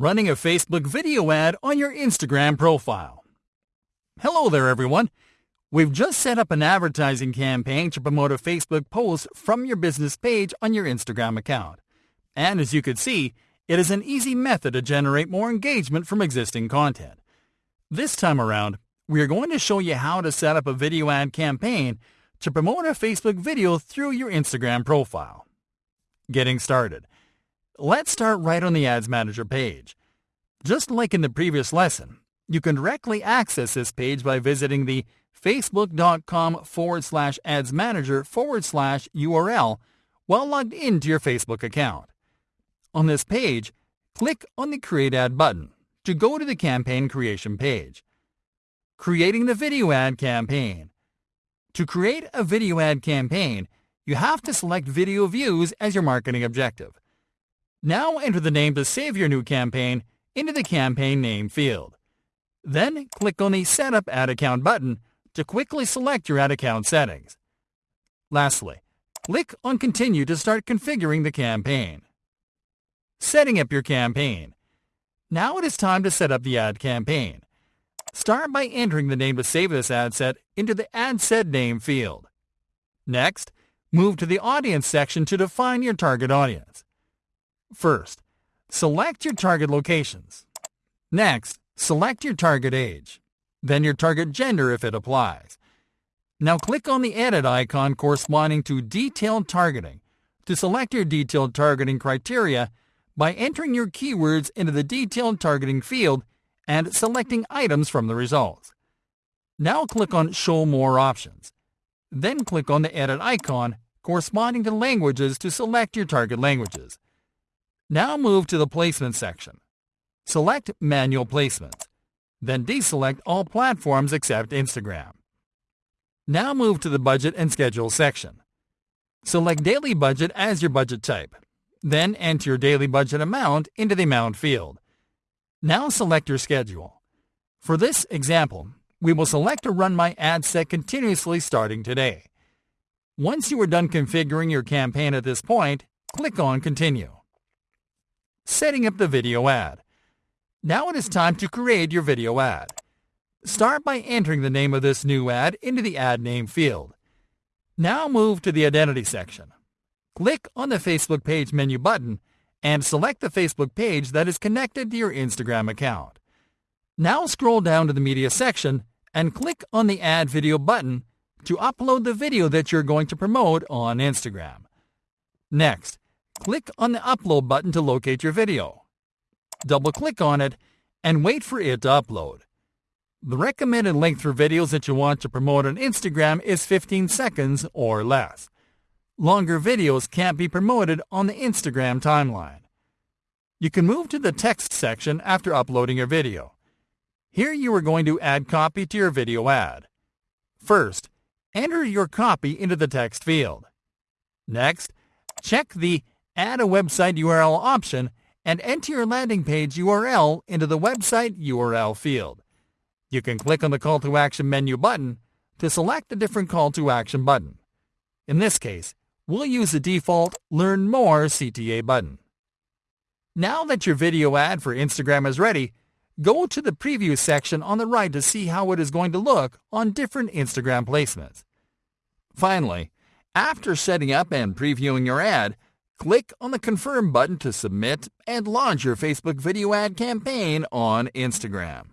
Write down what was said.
running a Facebook video ad on your Instagram profile. Hello there, everyone. We've just set up an advertising campaign to promote a Facebook post from your business page on your Instagram account. And as you could see, it is an easy method to generate more engagement from existing content. This time around, we are going to show you how to set up a video ad campaign to promote a Facebook video through your Instagram profile. Getting started. Let's start right on the Ads Manager page. Just like in the previous lesson, you can directly access this page by visiting the facebook.com forward slash ads manager forward slash URL while logged into your Facebook account. On this page, click on the Create Ad button to go to the campaign creation page. Creating the video ad campaign. To create a video ad campaign, you have to select video views as your marketing objective. Now enter the name to save your new campaign into the campaign name field. Then click on the Setup Ad Account button to quickly select your ad account settings. Lastly, click on Continue to start configuring the campaign. Setting up your campaign. Now it is time to set up the ad campaign. Start by entering the name to save this ad set into the Ad Set Name field. Next, move to the Audience section to define your target audience. First, select your target locations. Next, select your target age, then your target gender if it applies. Now click on the edit icon corresponding to Detailed Targeting to select your detailed targeting criteria by entering your keywords into the Detailed Targeting field and selecting items from the results. Now click on Show More Options. Then click on the edit icon corresponding to languages to select your target languages. Now move to the Placement section. Select Manual Placements. Then deselect all platforms except Instagram. Now move to the Budget and Schedule section. Select Daily Budget as your budget type. Then enter your daily budget amount into the Amount field. Now select your schedule. For this example, we will select to run my ad set continuously starting today. Once you are done configuring your campaign at this point, click on Continue. Setting up the video ad. Now it is time to create your video ad. Start by entering the name of this new ad into the Ad Name field. Now move to the Identity section. Click on the Facebook page menu button and select the Facebook page that is connected to your Instagram account. Now scroll down to the Media section and click on the Add Video button to upload the video that you're going to promote on Instagram. Next, click on the Upload button to locate your video. Double-click on it and wait for it to upload. The recommended length for videos that you want to promote on Instagram is 15 seconds or less. Longer videos can't be promoted on the Instagram timeline. You can move to the text section after uploading your video. Here you are going to add copy to your video ad. First, enter your copy into the text field. Next, check the Add a website URL option and enter your landing page URL into the website URL field. You can click on the Call to Action menu button to select a different Call to Action button. In this case, we'll use the default Learn More CTA button. Now that your video ad for Instagram is ready, go to the Preview section on the right to see how it is going to look on different Instagram placements. Finally, after setting up and previewing your ad, Click on the Confirm button to submit and launch your Facebook video ad campaign on Instagram.